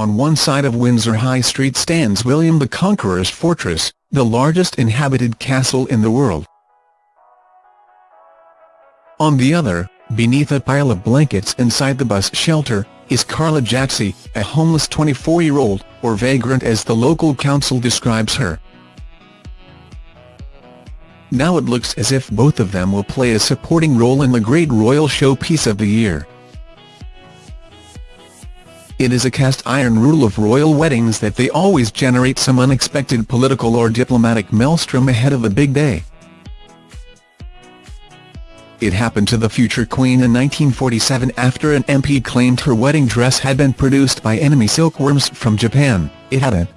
On one side of Windsor High Street stands William the Conqueror's fortress, the largest inhabited castle in the world. On the other, beneath a pile of blankets inside the bus shelter, is Carla Jaxie, a homeless 24-year-old, or vagrant as the local council describes her. Now it looks as if both of them will play a supporting role in the great royal showpiece of the year. It is a cast-iron rule of royal weddings that they always generate some unexpected political or diplomatic maelstrom ahead of a big day. It happened to the future Queen in 1947 after an MP claimed her wedding dress had been produced by enemy silkworms from Japan, it hadn't.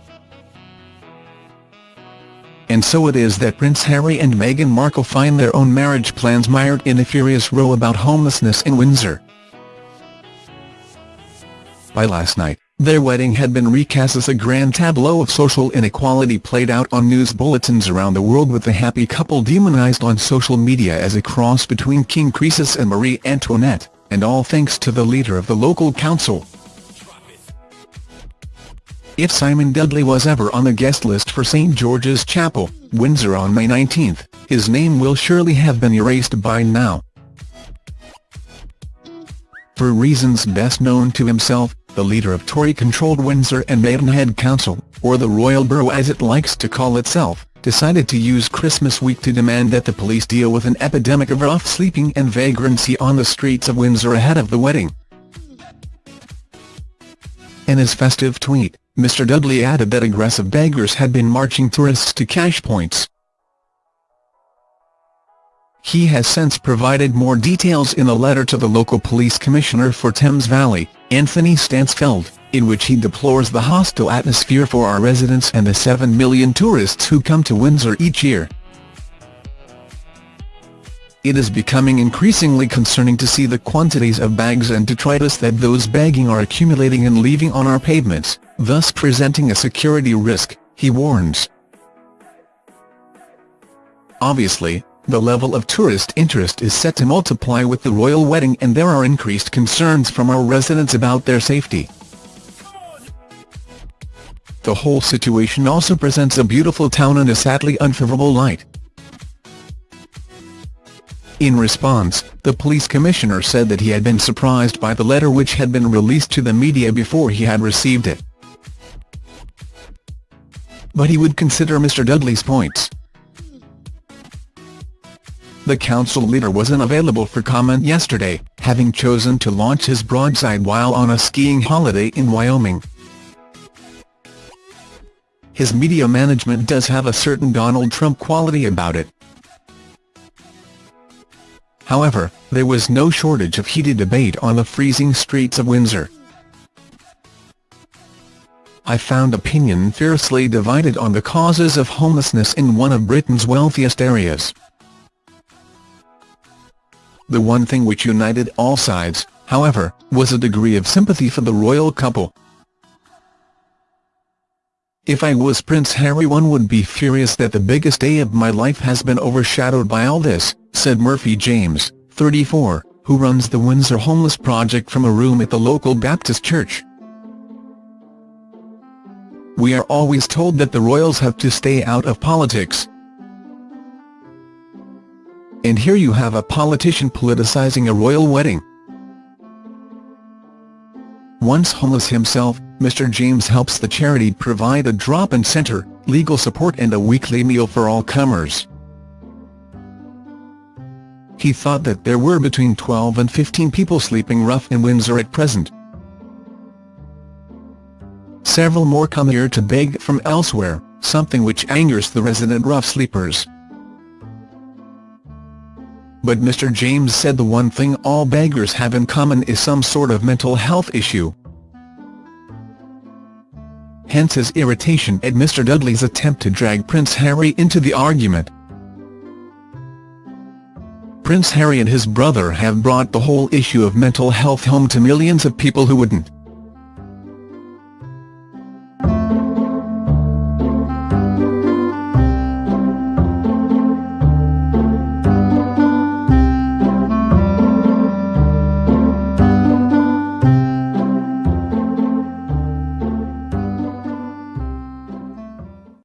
And so it is that Prince Harry and Meghan Markle find their own marriage plans mired in a furious row about homelessness in Windsor. By last night, their wedding had been recast as a grand tableau of social inequality played out on news bulletins around the world with the happy couple demonized on social media as a cross between King Croesus and Marie Antoinette, and all thanks to the leader of the local council. If Simon Dudley was ever on the guest list for St George's Chapel, Windsor on May 19, his name will surely have been erased by now. For reasons best known to himself, the leader of Tory-controlled Windsor and Maidenhead Council, or the Royal Borough as it likes to call itself, decided to use Christmas week to demand that the police deal with an epidemic of rough sleeping and vagrancy on the streets of Windsor ahead of the wedding. In his festive tweet, Mr Dudley added that aggressive beggars had been marching tourists to cash points. He has since provided more details in a letter to the local police commissioner for Thames Valley, Anthony Stansfeld, in which he deplores the hostile atmosphere for our residents and the 7 million tourists who come to Windsor each year. It is becoming increasingly concerning to see the quantities of bags and detritus that those bagging are accumulating and leaving on our pavements, thus presenting a security risk, he warns. Obviously, the level of tourist interest is set to multiply with the royal wedding and there are increased concerns from our residents about their safety. The whole situation also presents a beautiful town in a sadly unfavorable light. In response, the police commissioner said that he had been surprised by the letter which had been released to the media before he had received it. But he would consider Mr Dudley's points. The council leader was unavailable for comment yesterday, having chosen to launch his broadside while on a skiing holiday in Wyoming. His media management does have a certain Donald Trump quality about it. However, there was no shortage of heated debate on the freezing streets of Windsor. I found opinion fiercely divided on the causes of homelessness in one of Britain's wealthiest areas. The one thing which united all sides, however, was a degree of sympathy for the royal couple. If I was Prince Harry one would be furious that the biggest day of my life has been overshadowed by all this, said Murphy James, 34, who runs the Windsor Homeless Project from a room at the local Baptist church. We are always told that the royals have to stay out of politics, and here you have a politician politicizing a royal wedding. Once homeless himself, Mr James helps the charity provide a drop-in centre, legal support and a weekly meal for all comers. He thought that there were between 12 and 15 people sleeping rough in Windsor at present. Several more come here to beg from elsewhere, something which angers the resident rough sleepers. But Mr James said the one thing all beggars have in common is some sort of mental health issue. Hence his irritation at Mr Dudley's attempt to drag Prince Harry into the argument. Prince Harry and his brother have brought the whole issue of mental health home to millions of people who wouldn't.